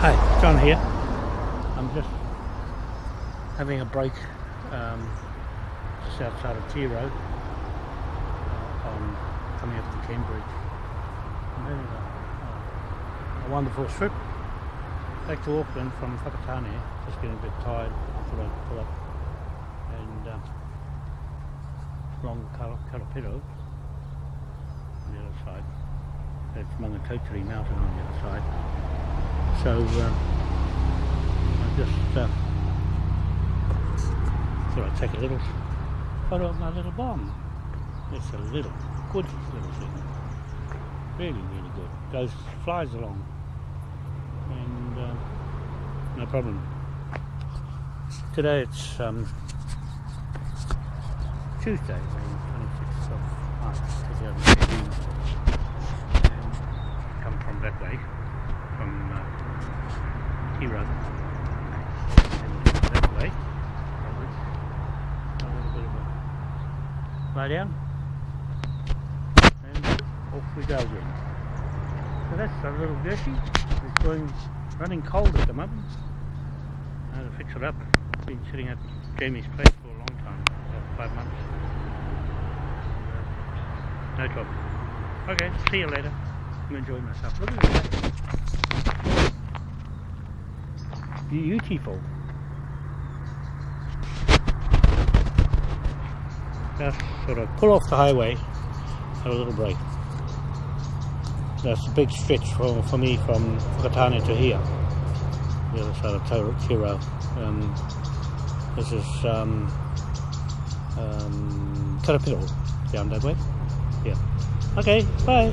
Hi, John here. I'm just having a break um, just outside of Tirau uh, on coming up to Cambridge. I'm having a, a, a wonderful trip back to Auckland from Whakatane. Just getting a bit tired. I thought I'd pull up and um, along Karapiro on the other side. That's Maungatautari Mountain on the other side. So uh, I just uh, thought I'd take a little photo of my little bomb. It's a little, good little thing. Really, really good. Goes, flies along. And uh, no problem. Today it's um, Tuesday, the 26th of March 2018. And come from that way, from uh, hero. that way. A little bit of a lay down. And off we go again. So that's a little Gershie. It's going running cold at the moment. I had to fix it up. Been sitting at Jamie's place for a long time, about five months. No trouble. Okay, see you later. I'm enjoying myself. Look at that beautiful. Just sort of pull off the highway, have a little break. That's a big stretch for, for me from Whakatane to here, the other side of Tirau. Um, this is um, um, Karapiro down that way. Yeah. Okay, bye.